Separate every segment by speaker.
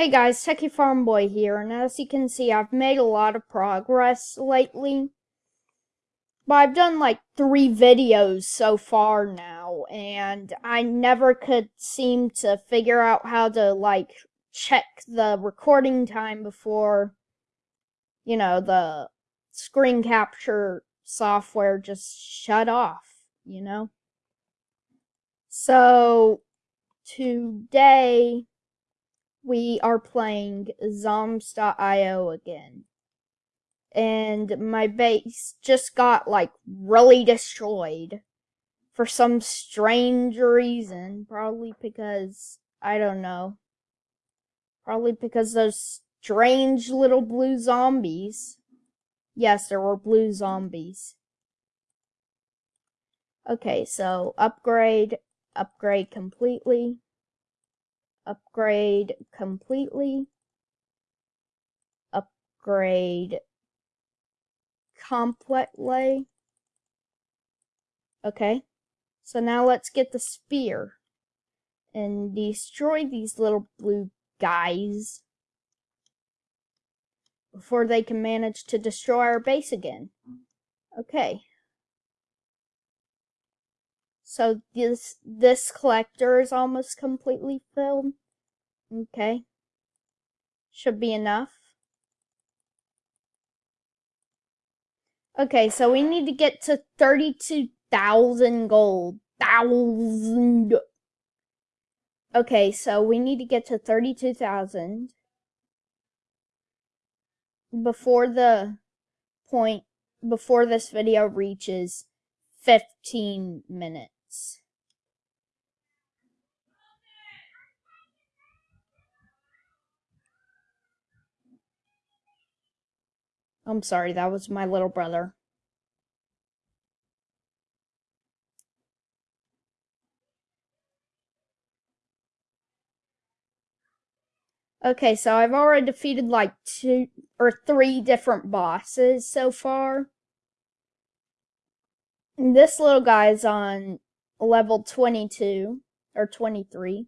Speaker 1: Hey guys, Techie Farm Boy here, and as you can see, I've made a lot of progress lately. But I've done like three videos so far now, and I never could seem to figure out how to like check the recording time before, you know, the screen capture software just shut off, you know? So, today we are playing Zombs.io again. And my base just got like really destroyed for some strange reason. Probably because, I don't know. Probably because those strange little blue zombies. Yes, there were blue zombies. Okay, so upgrade, upgrade completely upgrade completely, upgrade completely. Okay, so now let's get the spear and destroy these little blue guys before they can manage to destroy our base again. Okay. So this this collector is almost completely filled. Okay. Should be enough. Okay, so we need to get to 32,000 gold. Thousand. Okay, so we need to get to 32,000 before the point, before this video reaches 15 minutes. I'm sorry, that was my little brother. Okay, so I've already defeated like two or three different bosses so far. This little guy's on level 22 or 23.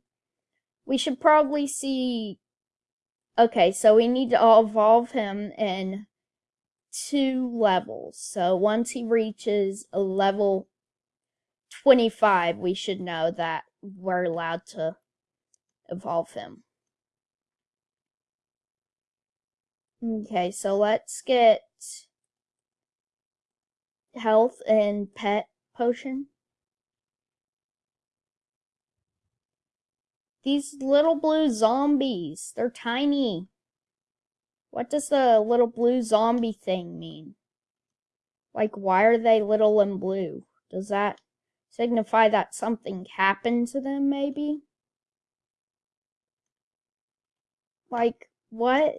Speaker 1: We should probably see. Okay, so we need to evolve him in two levels. So once he reaches a level 25, we should know that we're allowed to evolve him. Okay, so let's get health and pet potion. These little blue zombies, they're tiny. What does the little blue zombie thing mean? Like, why are they little and blue? Does that signify that something happened to them, maybe? Like, what?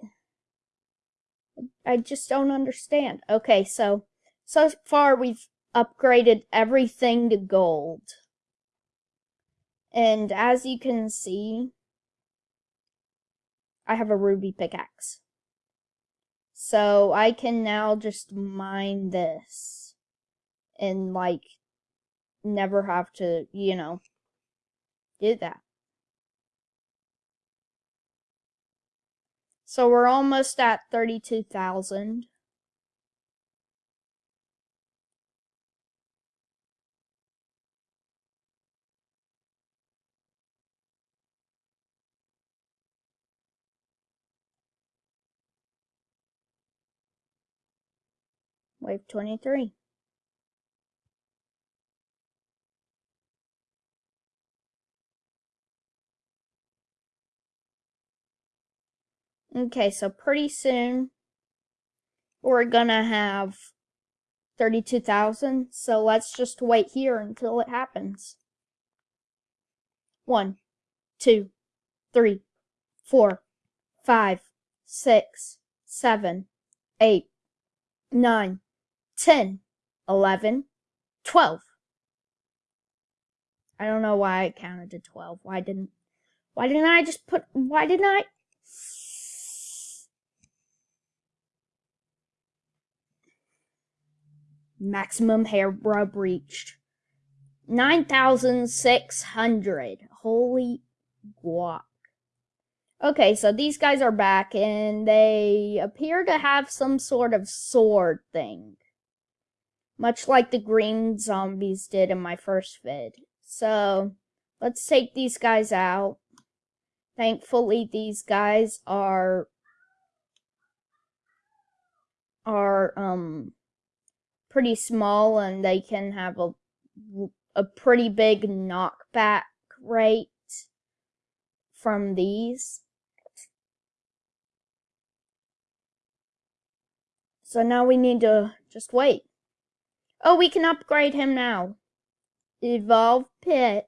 Speaker 1: I just don't understand. Okay, so, so far we've upgraded everything to gold. And as you can see, I have a ruby pickaxe. So I can now just mine this and like never have to, you know, do that. So we're almost at 32,000. Wave 23. Okay, so pretty soon we're gonna have 32,000. So let's just wait here until it happens. One, two, three, four, five, six, seven, eight, nine, 10, 11, 12. I don't know why I counted to 12. Why didn't why didn't I just put why didn't I Maximum hair rub reached. 9,600. Holy guac. Okay, so these guys are back and they appear to have some sort of sword thing. Much like the green zombies did in my first vid. So, let's take these guys out. Thankfully, these guys are are um pretty small and they can have a a pretty big knockback rate from these. So now we need to just wait. Oh, we can upgrade him now. Evolve Pet.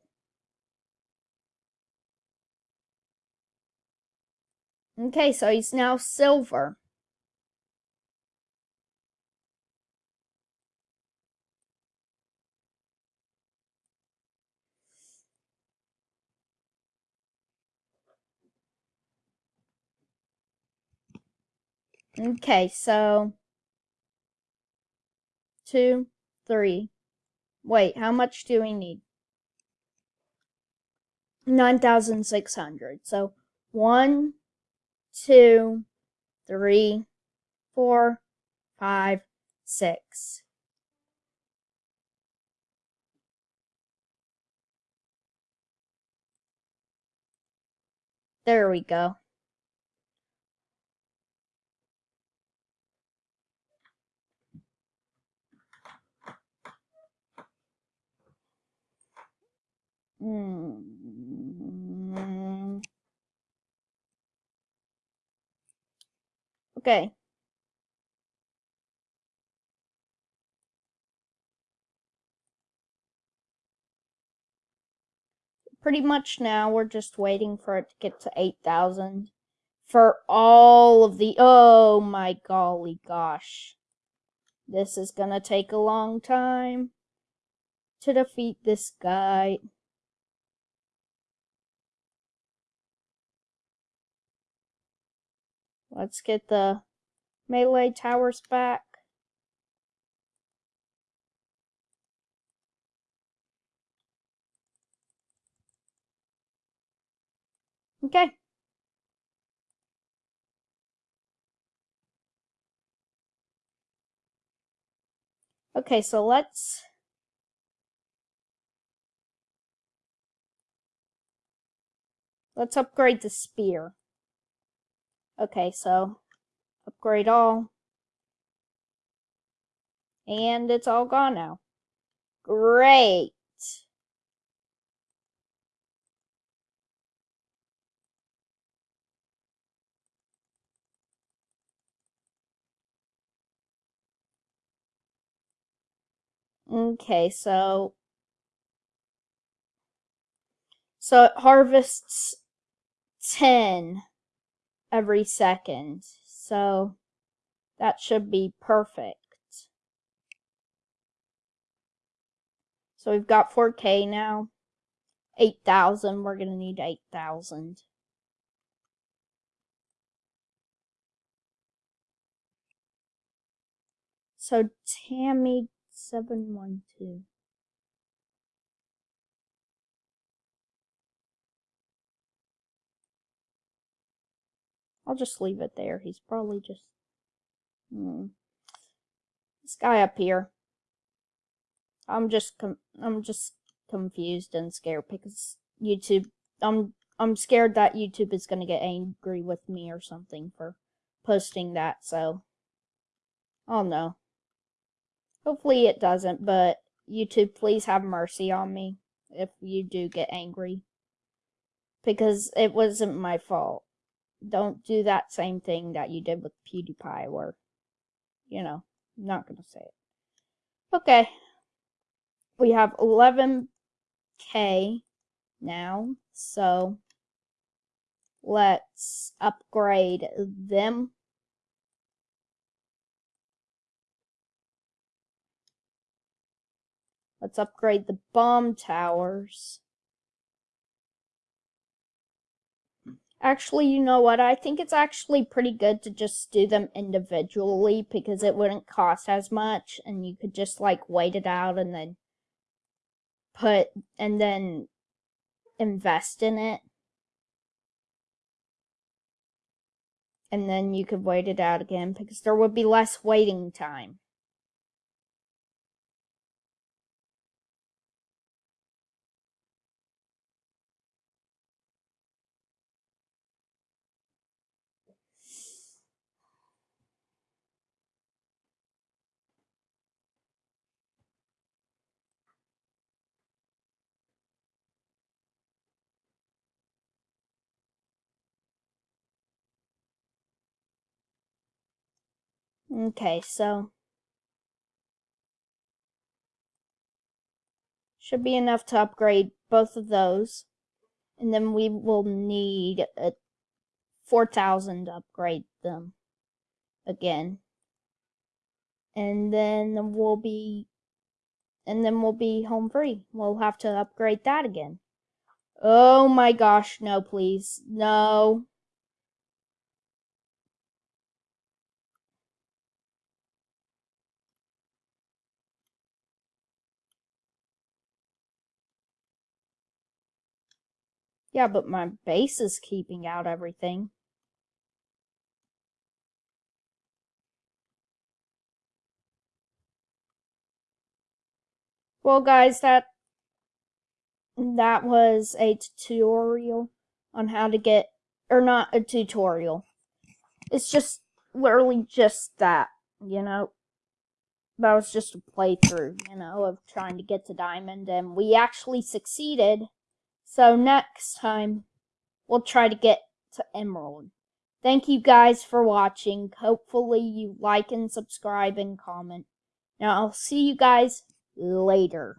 Speaker 1: Okay, so he's now silver. Okay, so two, three. Wait, how much do we need? 9,600. So one, two, three, four, five, six. There we go. Hmm. Okay. Pretty much now we're just waiting for it to get to 8,000 for all of the, oh my golly gosh. This is gonna take a long time to defeat this guy. Let's get the melee towers back. Okay. Okay, so let's let's upgrade the spear. Okay, so upgrade all. And it's all gone now. Great. Okay, so so it harvests 10 every second. So that should be perfect. So we've got 4K now. 8,000, we're going to need 8,000. So Tammy712. I'll just leave it there. He's probably just... Hmm. This guy up here. I'm just I'm just confused and scared because YouTube I'm I'm scared that YouTube is going to get angry with me or something for posting that. So oh no. Hopefully it doesn't, but YouTube please have mercy on me if you do get angry because it wasn't my fault don't do that same thing that you did with PewDiePie where, you know, I'm not going to say it. Okay. We have 11k now, so let's upgrade them. Let's upgrade the bomb towers. Actually, you know what? I think it's actually pretty good to just do them individually because it wouldn't cost as much and you could just like wait it out and then put and then invest in it. and then you could wait it out again because there would be less waiting time. Okay, so should be enough to upgrade both of those. And then we will need a 4,000 to upgrade them again. And then we'll be and then we'll be home free. We'll have to upgrade that again. Oh my gosh, no please. No. Yeah, but my base is keeping out everything. Well, guys, that that was a tutorial on how to get, or not a tutorial. It's just literally just that, you know. That was just a playthrough, you know, of trying to get to diamond, and we actually succeeded. So next time, we'll try to get to Emerald. Thank you guys for watching. Hopefully you like and subscribe and comment. Now I'll see you guys later.